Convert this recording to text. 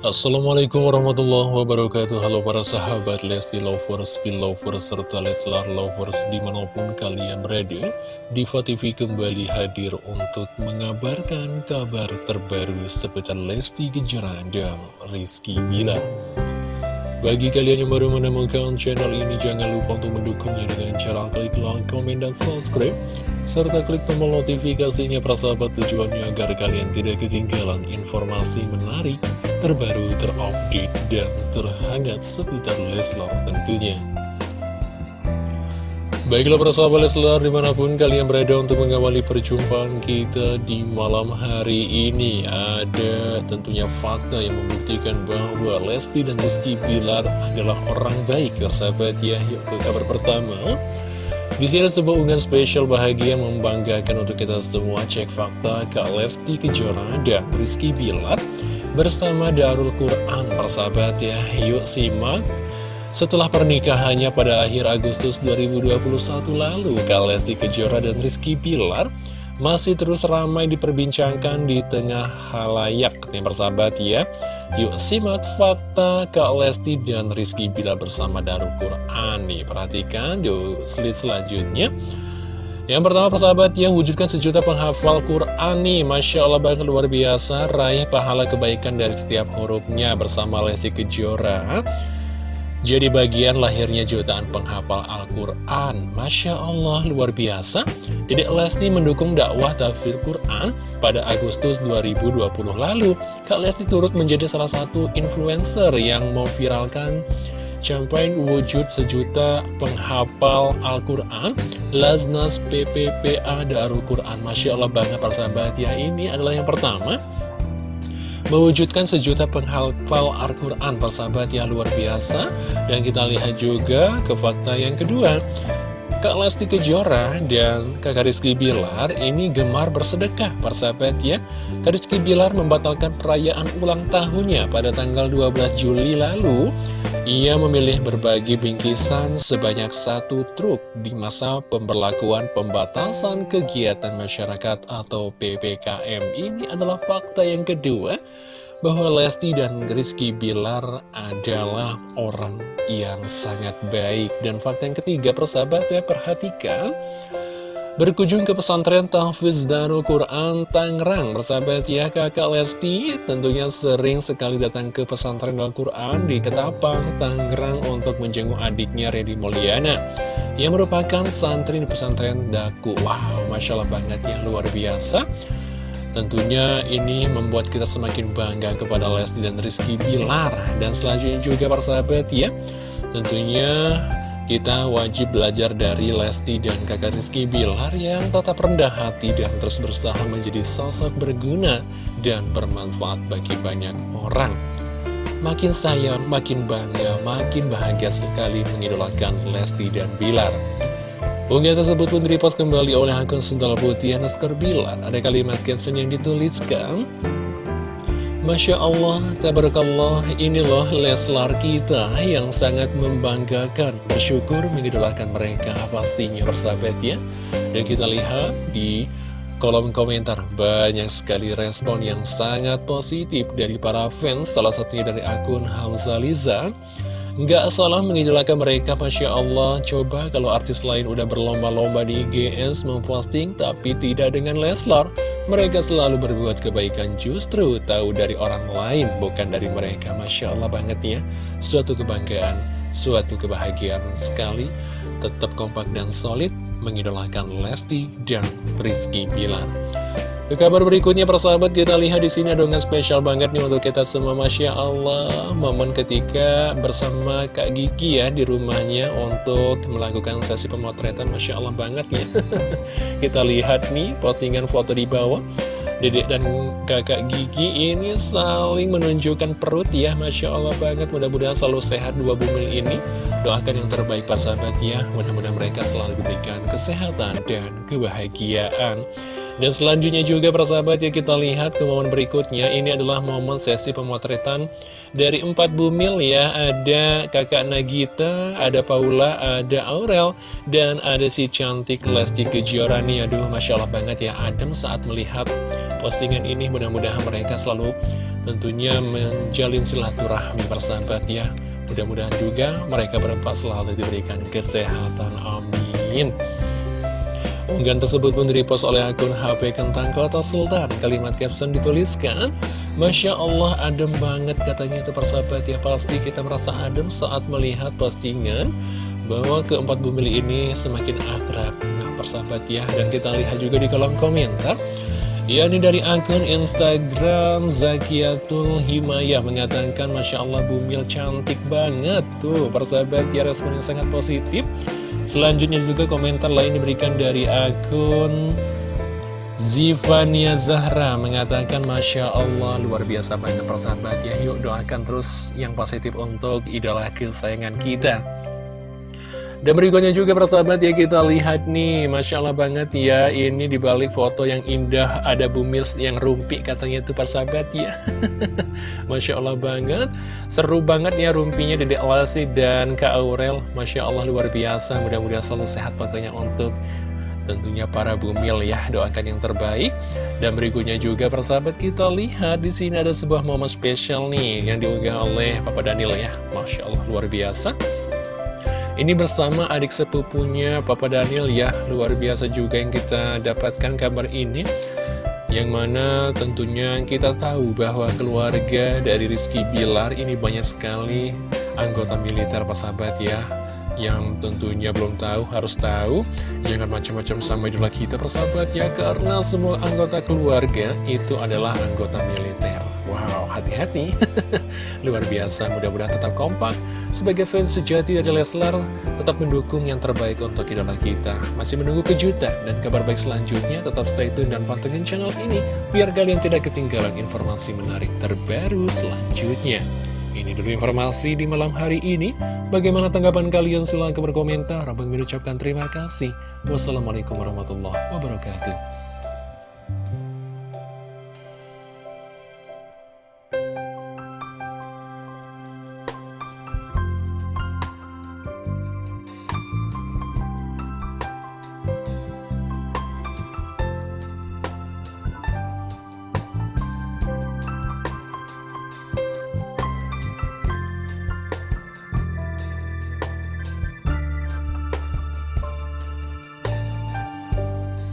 Assalamualaikum warahmatullahi wabarakatuh. Halo para sahabat Lesti Lovers, Belovers, serta Leslar Lovers di mana pun kalian berada Diva TV kembali hadir untuk mengabarkan kabar terbaru seputar Lesti Kejora dan Rizky Bilar bagi kalian yang baru menemukan channel ini, jangan lupa untuk mendukungnya dengan cara klik like, komen, dan subscribe. Serta klik tombol notifikasinya persahabat tujuannya agar kalian tidak ketinggalan informasi menarik, terbaru, terupdate, dan terhangat seputar Leslar tentunya. Baiklah para sahabat Leslar di mana pun kalian berada untuk mengawali perjumpaan kita di malam hari ini Ada tentunya fakta yang membuktikan bahwa Lesti dan Rizky Bilar adalah orang baik sahabat ya. Yuk ke kabar pertama. Di sini ada sebuah unggahan spesial bahagia membanggakan untuk kita semua. Cek fakta Kak Lesti Kejora dan Rizky Bilar bersama Darul Quran persahabat ya. Yuk simak setelah pernikahannya pada akhir Agustus 2021 lalu, Kalesti Kejora dan Rizky Pilar masih terus ramai diperbincangkan di tengah halayak nih persahabat ya. Yuk simak fakta Kak Lesti dan Rizky Bilar bersama Darul Quran nih. Perhatikan yuk slide selanjutnya. Yang pertama persahabat ya, wujudkan sejuta penghafal Quran nih Masya Allah banget luar biasa Raih pahala kebaikan dari setiap hurufnya bersama Lesti Kejora jadi bagian lahirnya jutaan penghafal Al-Quran. Masya Allah luar biasa. Dedek Lesti mendukung dakwah tafsir Quran pada Agustus 2020 lalu. Kak Lesti turut menjadi salah satu influencer yang mau viralkan Campaign wujud sejuta penghafal Al-Quran. Laznas PPPA Darul Quran. Masya Allah banget persahabat. Ya Ini adalah yang pertama mewujudkan sejuta penghafal Al-Quran persahabat yang luar biasa. Dan kita lihat juga ke fakta yang kedua Kak Lesti Kejora dan Kakak Rizky Bilar ini gemar bersedekah persahabat ya. Kak Rizky Bilar membatalkan perayaan ulang tahunnya pada tanggal 12 Juli lalu. Ia memilih berbagi bingkisan sebanyak satu truk di masa pemberlakuan pembatasan kegiatan masyarakat atau PPKM Ini adalah fakta yang kedua bahwa Lesti dan Rizky Bilar adalah orang yang sangat baik. Dan fakta yang ketiga, persahabat ya, perhatikan. Berkunjung ke pesantren Tahfiz Darul Quran Tangerang Persahabat ya kakak Lesti tentunya sering sekali datang ke pesantren Darul Quran di Ketapang, Tangerang untuk menjenguk adiknya Redi Mulyana Yang merupakan santri di pesantren Daku Wow, Masya Allah banget ya, luar biasa Tentunya ini membuat kita semakin bangga kepada Lesti dan Rizky Bilar Dan selanjutnya juga para sahabat ya Tentunya kita wajib belajar dari Lesti dan kakak Rizky Bilar yang tetap rendah hati dan terus berusaha menjadi sosok berguna dan bermanfaat bagi banyak orang. Makin sayang, makin bangga, makin bahagia sekali mengidolakan Lesti dan Bilar. Unggahan tersebut pun direpost kembali oleh akun Sendal Putih Naskar Bilar. Ada kalimat caption yang dituliskan, Masya Allah, tabarakallah, ini loh Leslar kita yang sangat membanggakan, bersyukur mengidolakan mereka pastinya bersahabat ya. Dan kita lihat di kolom komentar banyak sekali respon yang sangat positif dari para fans, salah satunya dari akun Hamzah Liza. Nggak salah mengidolakan mereka, Masya Allah. Coba kalau artis lain udah berlomba-lomba di IGS memposting, tapi tidak dengan Leslar. Mereka selalu berbuat kebaikan justru tahu dari orang lain, bukan dari mereka. Masya Allah banget ya. Suatu kebanggaan, suatu kebahagiaan sekali. Tetap kompak dan solid mengidolakan Lesti dan Rizky Bilar. Ke kabar berikutnya persahabat. Kita lihat di sini ada spesial banget nih untuk kita semua. Masya Allah Momen ketika bersama Kak Gigi ya di rumahnya untuk melakukan sesi pemotretan. Masya Allah banget ya. Kita lihat nih postingan foto di bawah. Dedek dan kakak Gigi ini saling menunjukkan perut ya. Masya Allah banget. Mudah-mudahan selalu sehat dua bumil ini. Doakan yang terbaik persahabat ya. Mudah-mudahan mereka selalu diberikan kesehatan dan kebahagiaan dan selanjutnya juga persahabat ya kita lihat ke momen berikutnya Ini adalah momen sesi pemotretan dari empat bumil ya Ada kakak Nagita, ada Paula, ada Aurel Dan ada si cantik Lesti Kejora nih Aduh Masya Allah banget ya Adem saat melihat postingan ini Mudah-mudahan mereka selalu tentunya menjalin silaturahmi persahabat ya. Mudah-mudahan juga mereka berempat selalu diberikan kesehatan. Amin. Unggahan tersebut pun direpost oleh akun HP Kentang Kota Sultan. Kalimat caption dituliskan, Masya Allah adem banget katanya itu persahabat ya. Pasti kita merasa adem saat melihat postingan bahwa keempat bumil ini semakin akrab. Nah persahabat ya, dan kita lihat juga di kolom komentar. Ya ini dari akun Instagram Zakiatul Himayah mengatakan Masya Allah Bumil cantik banget Tuh persahabat ya respon yang sangat positif Selanjutnya juga komentar lain diberikan dari akun Zivania Zahra mengatakan Masya Allah luar biasa banget persahabat ya. Yuk doakan terus yang positif untuk idola kesayangan kita dan berikutnya juga persahabat ya kita lihat nih Masya Allah banget ya Ini dibalik foto yang indah Ada bumis yang rumpi katanya itu persahabat ya. Masya Allah banget Seru banget ya rumpinya Dede Alasi dan Kak Aurel. Masya Allah luar biasa Mudah-mudahan selalu sehat pokoknya untuk tentunya para bumil ya doakan yang terbaik. Dan berikutnya juga persahabat kita lihat di sini ada sebuah momen spesial nih yang diunggah oleh Papa Daniel ya. Masya Allah luar biasa ini bersama adik sepupunya Papa Daniel ya, luar biasa juga yang kita dapatkan kabar ini. Yang mana tentunya kita tahu bahwa keluarga dari Rizky Bilar ini banyak sekali anggota militer sahabat ya yang tentunya belum tahu harus tahu jangan macam-macam sama idola kita persahabat ya karena semua anggota keluarga itu adalah anggota militer hati-hati luar biasa mudah-mudahan tetap kompak sebagai fans sejati dari Leslar tetap mendukung yang terbaik untuk idola kita masih menunggu kejutan dan kabar baik selanjutnya tetap stay tune dan pantengin channel ini biar kalian tidak ketinggalan informasi menarik terbaru selanjutnya ini dulu informasi di malam hari ini. Bagaimana tanggapan kalian? Silahkan berkomentar. Abang mengucapkan terima kasih. Wassalamualaikum warahmatullahi wabarakatuh.